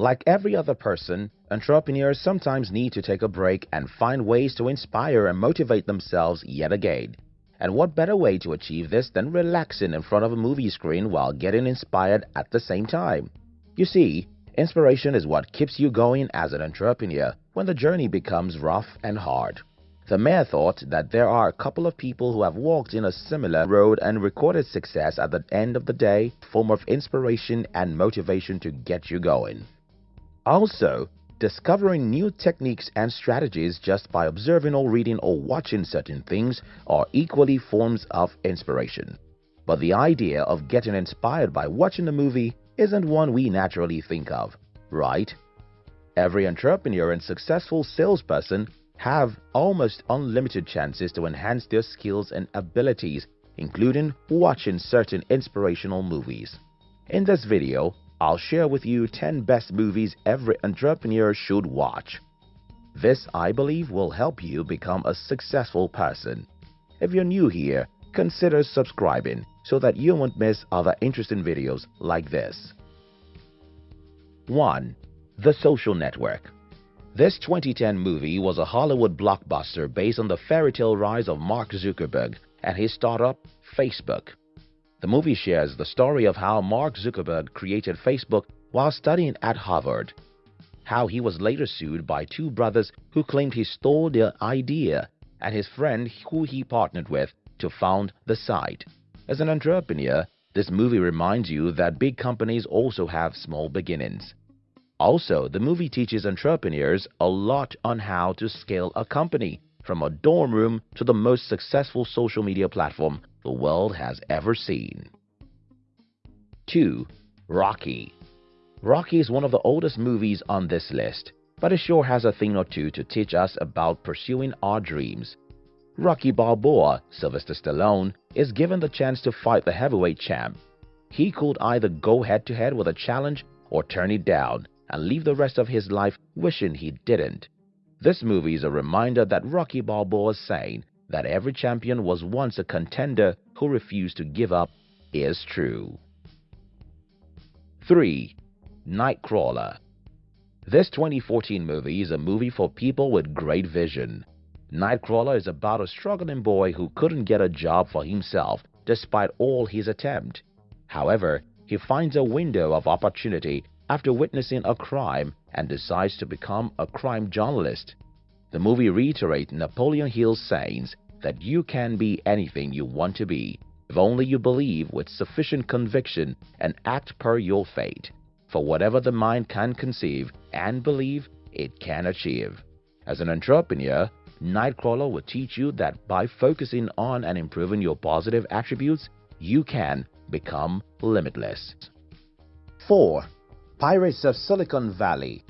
Like every other person, entrepreneurs sometimes need to take a break and find ways to inspire and motivate themselves yet again. And what better way to achieve this than relaxing in front of a movie screen while getting inspired at the same time? You see, inspiration is what keeps you going as an entrepreneur when the journey becomes rough and hard. The mayor thought that there are a couple of people who have walked in a similar road and recorded success at the end of the day, form of inspiration and motivation to get you going. Also, discovering new techniques and strategies just by observing or reading or watching certain things are equally forms of inspiration. But the idea of getting inspired by watching a movie isn't one we naturally think of, right? Every entrepreneur and successful salesperson have almost unlimited chances to enhance their skills and abilities, including watching certain inspirational movies. In this video, I'll share with you 10 best movies every entrepreneur should watch. This, I believe, will help you become a successful person. If you're new here, consider subscribing so that you won't miss other interesting videos like this. 1. The Social Network This 2010 movie was a Hollywood blockbuster based on the fairy tale rise of Mark Zuckerberg and his startup, Facebook. The movie shares the story of how Mark Zuckerberg created Facebook while studying at Harvard, how he was later sued by two brothers who claimed he stole their idea, and his friend who he partnered with to found the site. As an entrepreneur, this movie reminds you that big companies also have small beginnings. Also, the movie teaches entrepreneurs a lot on how to scale a company from a dorm room to the most successful social media platform the world has ever seen. 2. Rocky Rocky is one of the oldest movies on this list, but it sure has a thing or two to teach us about pursuing our dreams. Rocky Balboa, Sylvester Stallone, is given the chance to fight the heavyweight champ. He could either go head-to-head -head with a challenge or turn it down and leave the rest of his life wishing he didn't. This movie is a reminder that Rocky Balboa's saying that every champion was once a contender who refused to give up is true. 3. Nightcrawler This 2014 movie is a movie for people with great vision. Nightcrawler is about a struggling boy who couldn't get a job for himself despite all his attempt. However, he finds a window of opportunity after witnessing a crime and decides to become a crime journalist. The movie reiterates Napoleon Hill's sayings that you can be anything you want to be if only you believe with sufficient conviction and act per your fate. For whatever the mind can conceive and believe, it can achieve. As an entrepreneur, Nightcrawler will teach you that by focusing on and improving your positive attributes, you can become limitless. 4. Pirates of Silicon Valley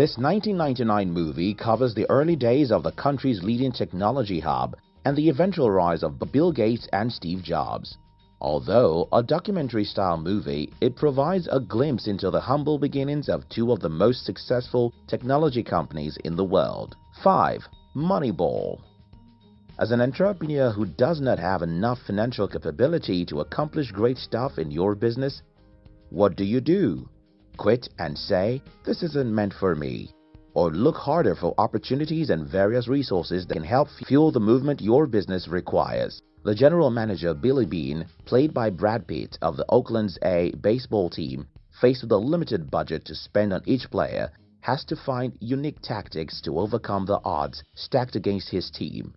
This 1999 movie covers the early days of the country's leading technology hub and the eventual rise of Bill Gates and Steve Jobs. Although a documentary-style movie, it provides a glimpse into the humble beginnings of two of the most successful technology companies in the world. 5. Moneyball As an entrepreneur who does not have enough financial capability to accomplish great stuff in your business, what do you do? Quit and say, this isn't meant for me, or look harder for opportunities and various resources that can help fuel the movement your business requires. The general manager Billy Beane, played by Brad Pitt of the Oakland's A baseball team, faced with a limited budget to spend on each player, has to find unique tactics to overcome the odds stacked against his team.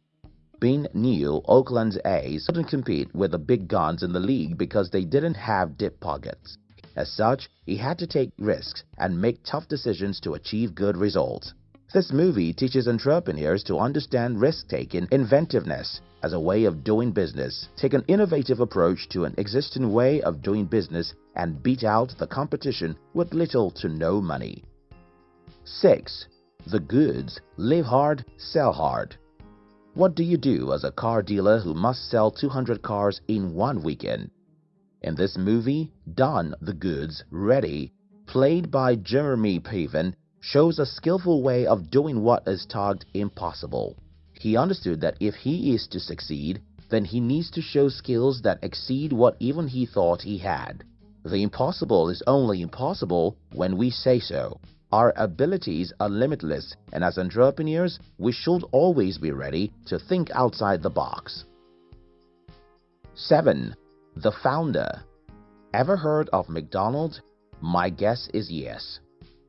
Beane knew Oakland's A's couldn't compete with the big guns in the league because they didn't have deep pockets. As such, he had to take risks and make tough decisions to achieve good results. This movie teaches entrepreneurs to understand risk-taking inventiveness as a way of doing business, take an innovative approach to an existing way of doing business and beat out the competition with little to no money. 6. The Goods Live Hard, Sell Hard What do you do as a car dealer who must sell 200 cars in one weekend? In this movie, Don the Goods Ready, played by Jeremy Piven, shows a skillful way of doing what is tagged impossible. He understood that if he is to succeed, then he needs to show skills that exceed what even he thought he had. The impossible is only impossible when we say so. Our abilities are limitless and as entrepreneurs, we should always be ready to think outside the box. 7. The Founder Ever heard of McDonald's? My guess is yes.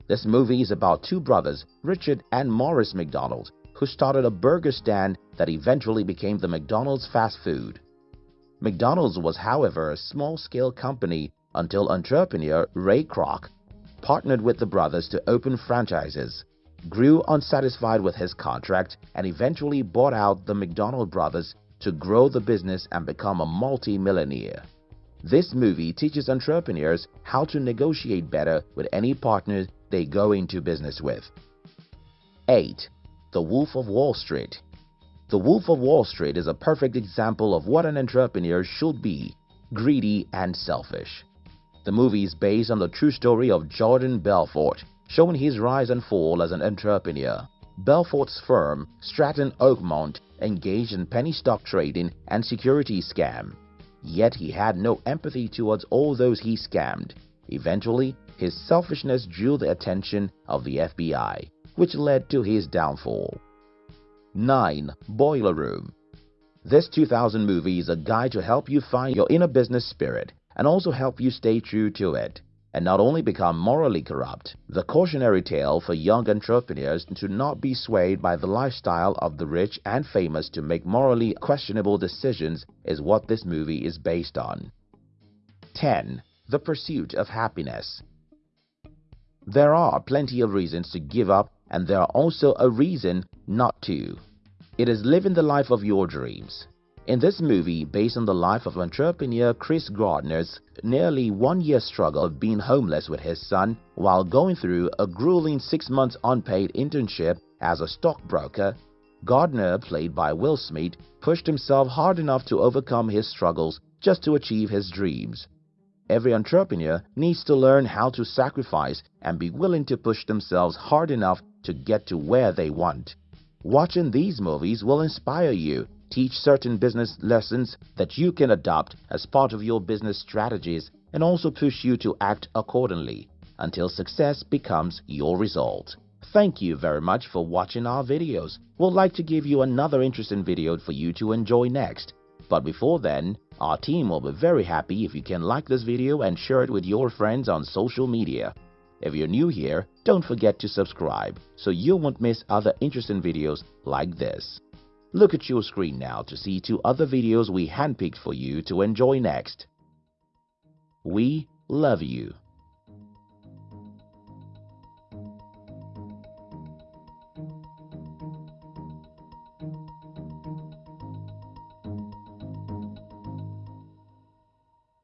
This movie is about two brothers, Richard and Maurice McDonald, who started a burger stand that eventually became the McDonald's fast food. McDonald's was however a small-scale company until entrepreneur Ray Kroc partnered with the brothers to open franchises, grew unsatisfied with his contract and eventually bought out the McDonald brothers to grow the business and become a multi-millionaire. This movie teaches entrepreneurs how to negotiate better with any partner they go into business with. 8. The Wolf of Wall Street The Wolf of Wall Street is a perfect example of what an entrepreneur should be, greedy and selfish. The movie is based on the true story of Jordan Belfort, showing his rise and fall as an entrepreneur. Belfort's firm, Stratton Oakmont, engaged in penny stock trading and security scam. Yet he had no empathy towards all those he scammed. Eventually, his selfishness drew the attention of the FBI, which led to his downfall. 9. Boiler Room This 2000 movie is a guide to help you find your inner business spirit and also help you stay true to it and not only become morally corrupt. The cautionary tale for young entrepreneurs to not be swayed by the lifestyle of the rich and famous to make morally questionable decisions is what this movie is based on. 10. The Pursuit of Happiness There are plenty of reasons to give up and there are also a reason not to. It is living the life of your dreams. In this movie, based on the life of entrepreneur Chris Gardner's nearly one-year struggle of being homeless with his son while going through a grueling six-month unpaid internship as a stockbroker, Gardner, played by Will Smith, pushed himself hard enough to overcome his struggles just to achieve his dreams. Every entrepreneur needs to learn how to sacrifice and be willing to push themselves hard enough to get to where they want. Watching these movies will inspire you teach certain business lessons that you can adopt as part of your business strategies and also push you to act accordingly until success becomes your result. Thank you very much for watching our videos. We'd like to give you another interesting video for you to enjoy next. But before then, our team will be very happy if you can like this video and share it with your friends on social media. If you're new here, don't forget to subscribe so you won't miss other interesting videos like this. Look at your screen now to see two other videos we handpicked for you to enjoy next. We love you.